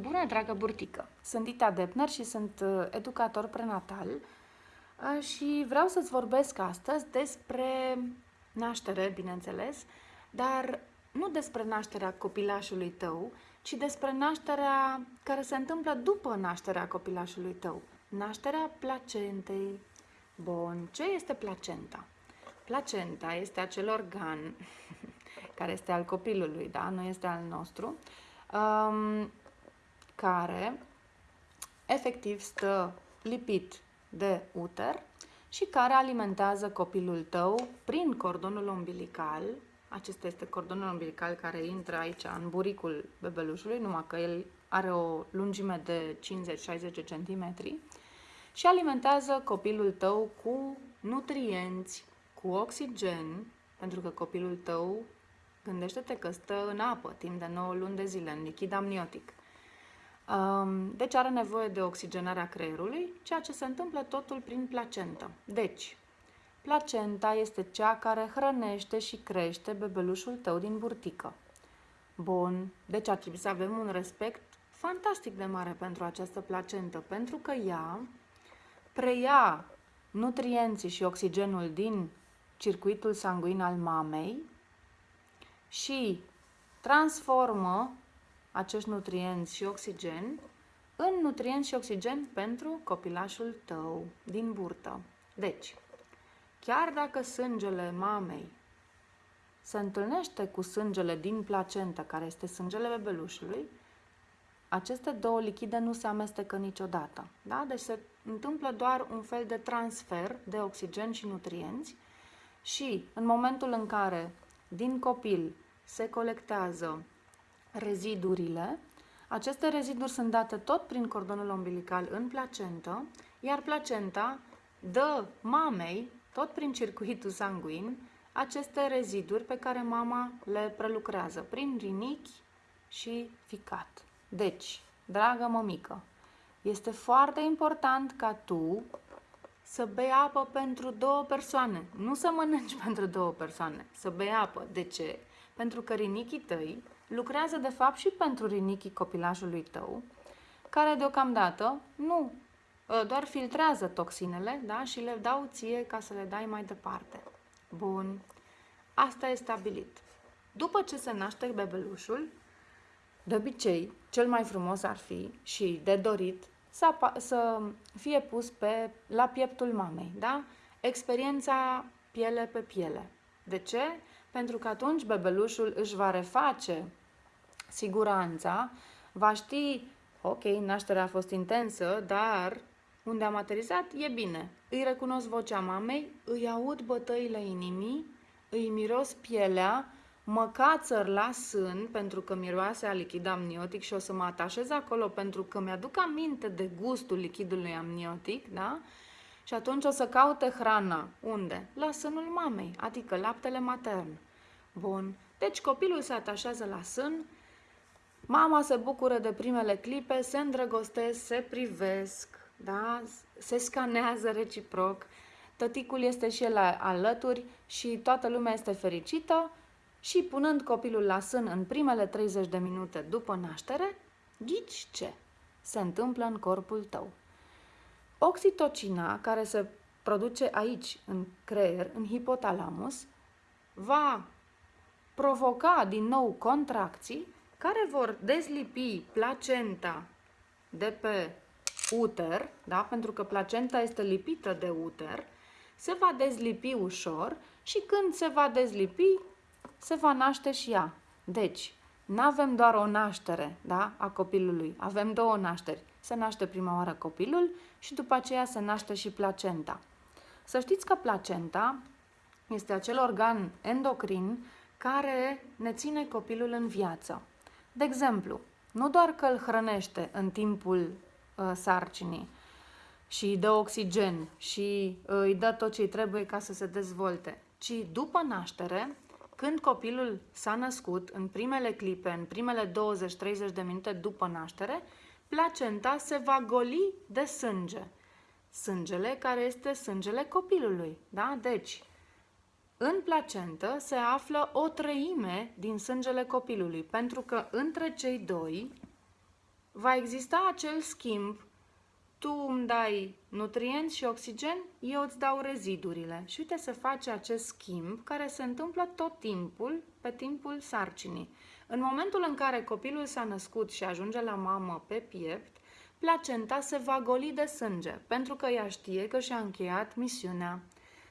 Bună, dragă burtică! Sunt Dita Depner și sunt uh, educator prenatal uh, și vreau să-ți vorbesc astăzi despre naștere, bineînțeles, dar nu despre nașterea copilașului tău, ci despre nașterea care se întâmplă după nașterea copilașului tău. Nașterea placentei. Bun, ce este placenta? Placenta este acel organ care este al copilului, da? Nu este al nostru. Um, care efectiv stă lipit de uter și care alimentează copilul tău prin cordonul umbilical. Acesta este cordonul umbilical care intră aici în buricul bebelușului, numai că el are o lungime de 50-60 cm și alimentează copilul tău cu nutrienți, cu oxigen, pentru că copilul tău, gândește-te că stă în apă timp de 9 luni de zile, în lichid amniotic. Deci are nevoie de oxigenarea creierului, ceea ce se întâmplă totul prin placentă. Deci, placenta este cea care hrănește și crește bebelușul tău din burtică. Bun, deci ar trebui să avem un respect fantastic de mare pentru această placentă, pentru că ea preia nutrienții și oxigenul din circuitul sanguin al mamei și transformă acești nutrienți și oxigen în nutrienți și oxigen pentru copilașul tău din burtă. Deci, chiar dacă sângele mamei se întâlnește cu sângele din placentă, care este sângele bebelușului, aceste două lichide nu se amestecă niciodată. Da? Deci se întâmplă doar un fel de transfer de oxigen și nutrienți și în momentul în care din copil se colectează rezidurile. Aceste reziduri sunt date tot prin cordonul umbilical în placentă, iar placenta dă mamei, tot prin circuitul sanguin, aceste reziduri pe care mama le prelucrează prin rinichi și ficat. Deci, dragă mămică, este foarte important ca tu să bei apă pentru două persoane. Nu să mănânci pentru două persoane, să bei apă. De ce? Pentru că rinichii tăi lucrează de fapt și pentru rinichii copilașului tău, care deocamdată nu ă, doar filtrează toxinele da? și le dau ție ca să le dai mai departe. Bun, asta e stabilit. După ce se naște bebelușul, de obicei, cel mai frumos ar fi și de dorit să, să fie pus pe, la pieptul mamei, da? Experiența piele pe piele. De ce? Pentru că atunci bebelușul își va reface siguranța, va ști, ok, nașterea a fost intensă, dar unde am aterizat e bine. Îi recunosc vocea mamei, îi aud bătăile inimii, îi miros pielea, mă cațăr la sân pentru că miroase a lichid amniotic și o să mă atașez acolo pentru că mi-aduc aminte de gustul lichidului amniotic, da? Și atunci o să caute hrana. Unde? La sânul mamei, adică laptele matern. Bun. Deci copilul se atașează la sân, mama se bucură de primele clipe, se îndrăgostesc, se privesc, da? se scanează reciproc, tăticul este și el alături și toată lumea este fericită și punând copilul la sân în primele 30 de minute după naștere, ghici ce se întâmplă în corpul tău. Oxitocina, care se produce aici, în creier, în hipotalamus, va provoca din nou contracții care vor dezlipi placenta de pe uter, da? pentru că placenta este lipită de uter, se va dezlipi ușor și când se va dezlipi, se va naște și ea. Deci, nu avem doar o naștere da, a copilului, avem două nașteri. Se naște prima oară copilul și după aceea se naște și placenta. Să știți că placenta este acel organ endocrin care ne ține copilul în viață. De exemplu, nu doar că îl hrănește în timpul uh, sarcinii și îi dă oxigen și uh, îi dă tot ce îi trebuie ca să se dezvolte, ci după naștere, când copilul s-a născut, în primele clipe, în primele 20-30 de minute după naștere, placenta se va goli de sânge. Sângele care este sângele copilului. Da? Deci, în placentă se află o treime din sângele copilului, pentru că între cei doi va exista acel schimb tu îmi dai nutrienți și oxigen, eu îți dau rezidurile. Și uite să face acest schimb care se întâmplă tot timpul, pe timpul sarcinii. În momentul în care copilul s-a născut și ajunge la mamă pe piept, placenta se va goli de sânge, pentru că ea știe că și-a încheiat misiunea.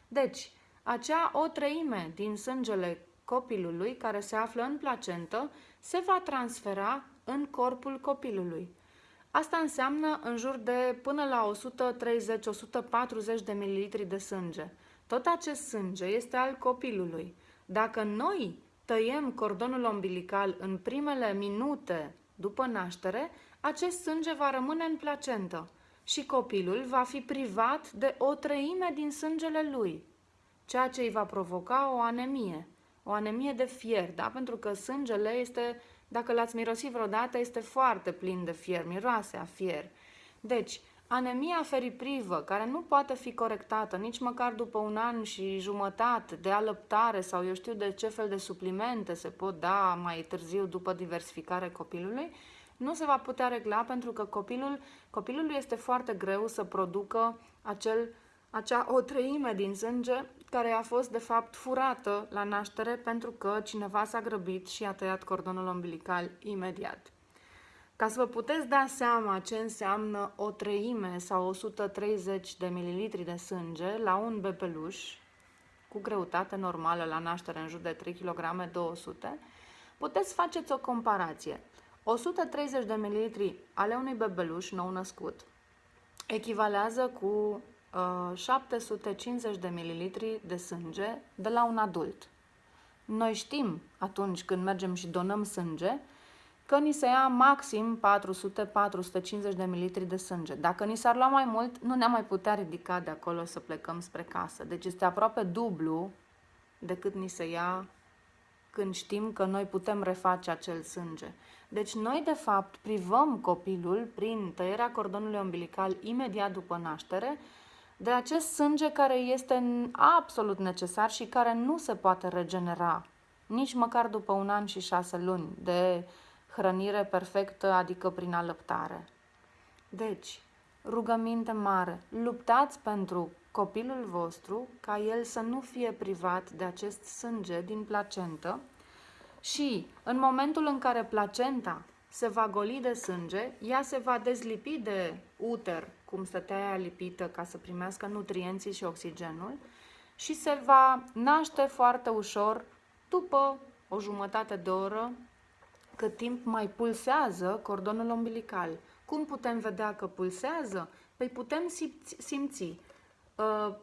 Deci, acea o treime din sângele copilului care se află în placentă se va transfera în corpul copilului. Asta înseamnă în jur de până la 130-140 de mililitri de sânge. Tot acest sânge este al copilului. Dacă noi tăiem cordonul umbilical în primele minute după naștere, acest sânge va rămâne în placentă și copilul va fi privat de o treime din sângele lui, ceea ce îi va provoca o anemie, o anemie de fier, da? pentru că sângele este dacă l-ați mirosit vreodată, este foarte plin de fier, miroase a fier. Deci, anemia feriprivă, care nu poate fi corectată nici măcar după un an și jumătate de alăptare sau eu știu de ce fel de suplimente se pot da mai târziu după diversificare copilului, nu se va putea regla pentru că copilul, copilului este foarte greu să producă acel, acea o treime din sânge care a fost de fapt furată la naștere pentru că cineva s-a grăbit și a tăiat cordonul umbilical imediat. Ca să vă puteți da seama ce înseamnă o treime sau 130 de mililitri de sânge la un bebeluș cu greutate normală la naștere în jur de 3 kg 200, puteți faceți o comparație. 130 de mililitri ale unui bebeluș nou născut echivalează cu 750 uh, de mililitri de sânge de la un adult. Noi știm atunci când mergem și donăm sânge că ni se ia maxim 400-450 de mililitri de sânge. Dacă ni s-ar lua mai mult, nu ne-am mai putea ridica de acolo să plecăm spre casă. Deci este aproape dublu decât ni se ia când știm că noi putem reface acel sânge. Deci noi, de fapt, privăm copilul prin tăierea cordonului umbilical imediat după naștere de acest sânge care este absolut necesar și care nu se poate regenera, nici măcar după un an și șase luni de hrănire perfectă, adică prin alăptare. Deci, rugăminte mare, luptați pentru copilul vostru ca el să nu fie privat de acest sânge din placentă și în momentul în care placenta se va goli de sânge, ea se va dezlipi de uter, cum stătea ea lipită ca să primească nutrienții și oxigenul și se va naște foarte ușor după o jumătate de oră, cât timp mai pulsează cordonul umbilical. Cum putem vedea că pulsează? Păi putem simți, simți uh,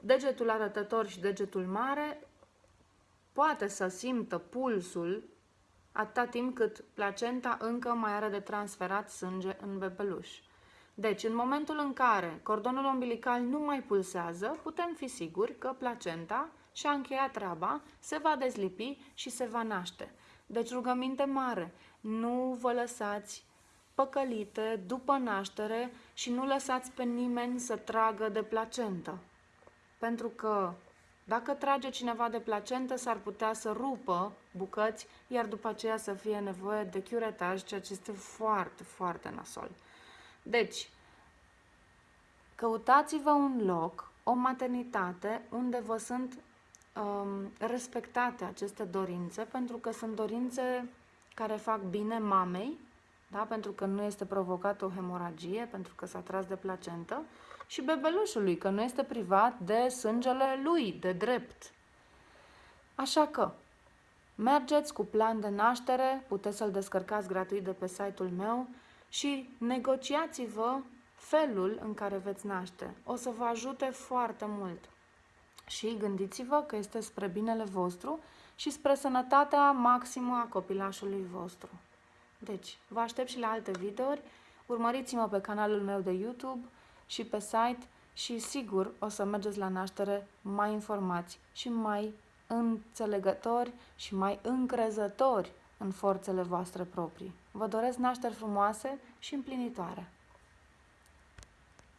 degetul arătător și degetul mare poate să simtă pulsul atâta timp cât placenta încă mai are de transferat sânge în bebeluș. Deci, în momentul în care cordonul umbilical nu mai pulsează, putem fi siguri că placenta și-a încheiat treaba, se va dezlipi și se va naște. Deci, rugăminte mare, nu vă lăsați păcălite după naștere și nu lăsați pe nimeni să tragă de placentă. Pentru că dacă trage cineva de placentă, s-ar putea să rupă bucăți, iar după aceea să fie nevoie de chiuretaj, ceea ce este foarte, foarte nasol. Deci, căutați-vă un loc, o maternitate, unde vă sunt um, respectate aceste dorințe, pentru că sunt dorințe care fac bine mamei, da? pentru că nu este provocată o hemoragie, pentru că s-a tras de placentă, și bebelușului, că nu este privat de sângele lui, de drept. Așa că, mergeți cu plan de naștere, puteți să-l descărcați gratuit de pe site-ul meu și negociați-vă felul în care veți naște. O să vă ajute foarte mult. Și gândiți-vă că este spre binele vostru și spre sănătatea maximă a copilașului vostru. Deci, vă aștept și la alte videouri. Urmăriți-mă pe canalul meu de YouTube și pe site și sigur o să mergeți la naștere mai informați și mai înțelegători și mai încrezători în forțele voastre proprii. Vă doresc nașteri frumoase și împlinitoare!